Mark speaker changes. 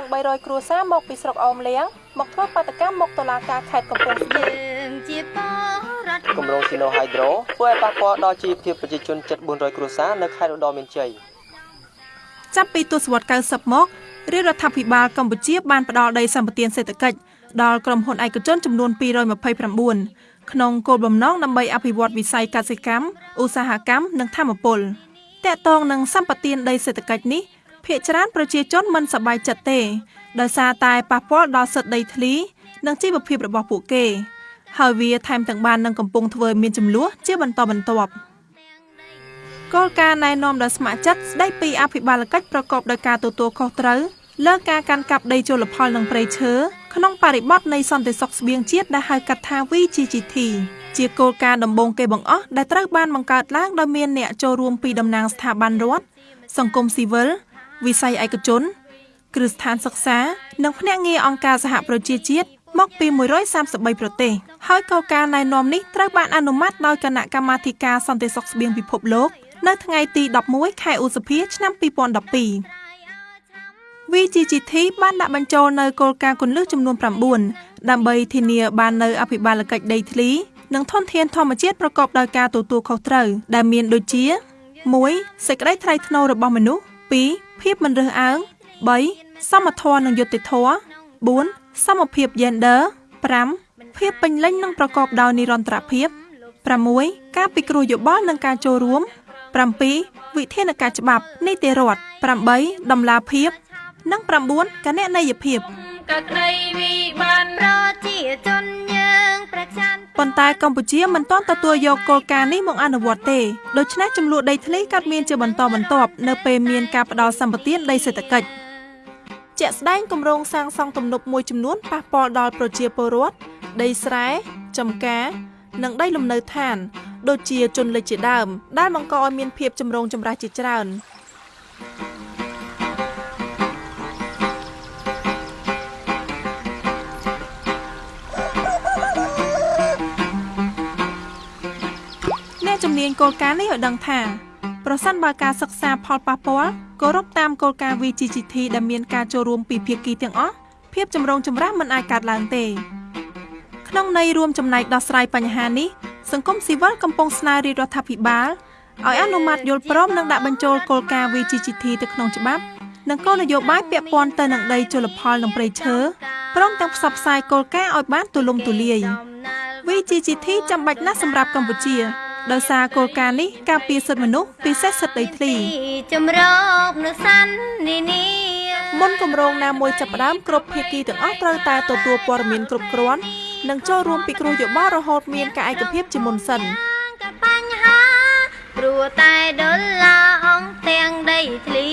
Speaker 1: ង300គ្រួសារមកពីស្រុកអមលៀងមកធ្វើបាតកម្មមកតុលាការខេត្តកំពង់ស្ពឺជា
Speaker 2: ពលគម្រោងស៊ីណូហៃដ្រូធ្វើឲ្យប៉ះពាល់ដល់ជីវភាពប្រជាជនជិត400គ្រួសារនៅខេត្តឧត្តរមានជ័យ
Speaker 1: ចាប់ពីទសវត្សរ៍90មករាជរដ្ឋាភិបាលកម្ពុជាបានផ្ដល់ដីសម្បត្តិសេដ្ឋកិច្ចដល់ក្រុមហ៊ុនឯកជនចំនួន229ក្នុងគោលបំណងដើម្បីអភិវឌ្ឍវិស័យកសិកម្មឧស្សាហកម្មនិងធម្មពលតកតងនឹងសម្បត្តិដីសេដ្ឋកិច្ចនេះ ភ្នាក់ច្រើនប្រជាជនមិនសប្បាយចិត្តទេដោយសារតែប៉ះពាល់ដល់សិទ្ធិដីធ្លី និងជីវភាពរបស់ពួកគេ ហើយវាថែមទាំងបាននឹងកំពុងធ្វើមានចំនួនជាបន្តបន្ទាប់គោលការណ៍ណែនាំដល់ស្ម័គ្រចិត្តស្ដីពីអភិបាលកិច្ចប្រកបដោយការទទួលខុសត្រូវលើការកាន់កាប់ដីជលផលនិងព្រៃឈើក្នុងបរិបទនៃសន្តិសុខស្បៀងជាតិដែលហៅកាត់ថា VGGT ជាគោលការណ៍ដំបូងគេបង្អស់ដែលត្រូវបានបង្កើតឡើងដោយមានអ្នកចូលរួមពីតំណាងស្ថាប័នរដ្ឋសង្គមស៊ីវិល វិស័យឯកជនគ្រឹះស្ថានសិក្សា និងភ្នាក់ងារអង្គការសហប្រជាជាតិមកពី133ប្រទេសហើយគោលការណ៍ណែនាំនេះត្រូវបានអនុម័តដោយគណៈកម្មាធិការសន្តិសុខស្បៀងពិភពលោក នៅថ្ងៃទី11ខែឧសភាឆ្នាំ2012 VGGT បានដាក់បញ្ចូលនៅគោលការណ៍គន្លឹះចំនួន9ដើម្បីធានាបាននៅអភិបាលកិច្ចដីធ្លី និងធនធានធម្មជាតិប្រកបដោយការទទួលខុសត្រូវដែលមានដូចជា1សេចក្តីថ្លៃថ្នូររបស់មនុស្ស2 ភាពមិនរើសអើង3សមធម៌និងយុត្តិធម៌4សមភាព gender 5ភាពពេញលេញនិងប្រកបដោយនិរន្តរភាព6ការពិគ្រោះយោបល់និងការចូលរួម7វិធានការច្បាប់នីតិរដ្ឋ8ដំណាភាព និង9កណន័យភាពកក្តីវិបានប្រជាជនយើងប្រចាំ ប៉ុន្តែកម្ពុជាមិនទាន់ទទួលយកគោលការណ៍នេះមកអនុវត្តទេដូច្នេះចំនួនដីធ្លីកើតមានជាបន្តបន្ទាប់នៅពេលមានការផ្ដល់សម្បត្តិដីសេដ្ឋកិច្ចជាក់ស្ដែងគម្រោងសាងសង់ទំនប់មួយចំនួនប៉ះពាល់ដល់ប្រជាពលរដ្ឋដីស្រែចំការនិងដីលំនៅឋាន ដូចជាជនលិចជាដើម ដែលបង្កឲ្យមានភាពចម្រូងចម្រាសជាច្រើន នាញគោលការណ៍នេះឲ្យដឹងថាប្រសិនបើការសិក្សាផលប៉ះពាល់គោរពតាមគោលការណ៍ VGGT ដែលមានការចូលរួមពីភាគីទាំងអស់ភាពចម្រូងចម្រាសមិនអាចកើតឡើងទេក្នុងន័យរួមចំណែកដោះស្រាយបញ្ហានេះសង្គមស៊ីវិលកំពុងស្នើរាជរដ្ឋាភិបាលឲ្យអនុម័តយល់ព្រមនិងដាក់បញ្ចូលគោលការណ៍ VGGT ទៅក្នុងច្បាប់និងគោលនយោបាយពាក់ព័ន្ធទៅនឹងដីជលផលនិងព្រៃឈើព្រមទាំងផ្សព្វផ្សាយគោលការណ៍ឲ្យបានទូលំទូលាយ VGGT ចាំបាច់ណាស់សម្រាប់កម្ពុជា ដោយសារគោលការណ៍នេះការពារសិទ្ធិមនុស្សពិសេសសិទ្ធិដីធ្លីជំរកនៅសាន់នេះនេះមុនគម្រោងណាមួយចាប់ផ្ដើមគ្រប់ភាគីទាំងអស់ត្រូវតែទទួលព័ត៌មានគ្រប់គ្រាន់និងចូលរួមពិគ្រោះយោបល់រហូតមានការឯកភាពជាមុនសិនបញ្ហាព្រោះតែដុល្លារអង្គទាំងដីធ្លី